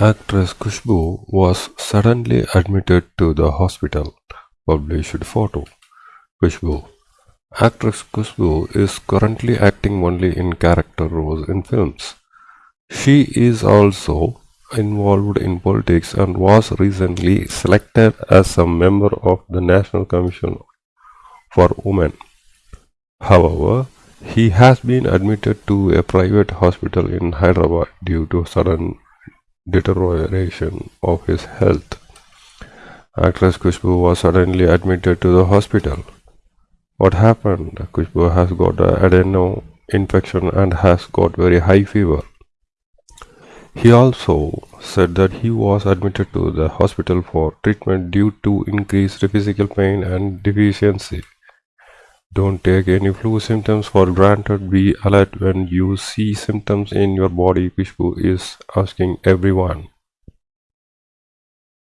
Actress Khushbu was suddenly admitted to the hospital. Published photo. Khushbu. Actress Khushbu is currently acting only in character roles in films. She is also involved in politics and was recently selected as a member of the National Commission for Women. However, he has been admitted to a private hospital in Hyderabad due to sudden deterioration of his health. Actress Khushbu was suddenly admitted to the hospital. What happened? Khushbu has got an adeno infection and has got very high fever. He also said that he was admitted to the hospital for treatment due to increased physical pain and deficiency. Don't take any flu symptoms for granted. Be alert when you see symptoms in your body, Khushbu is asking everyone.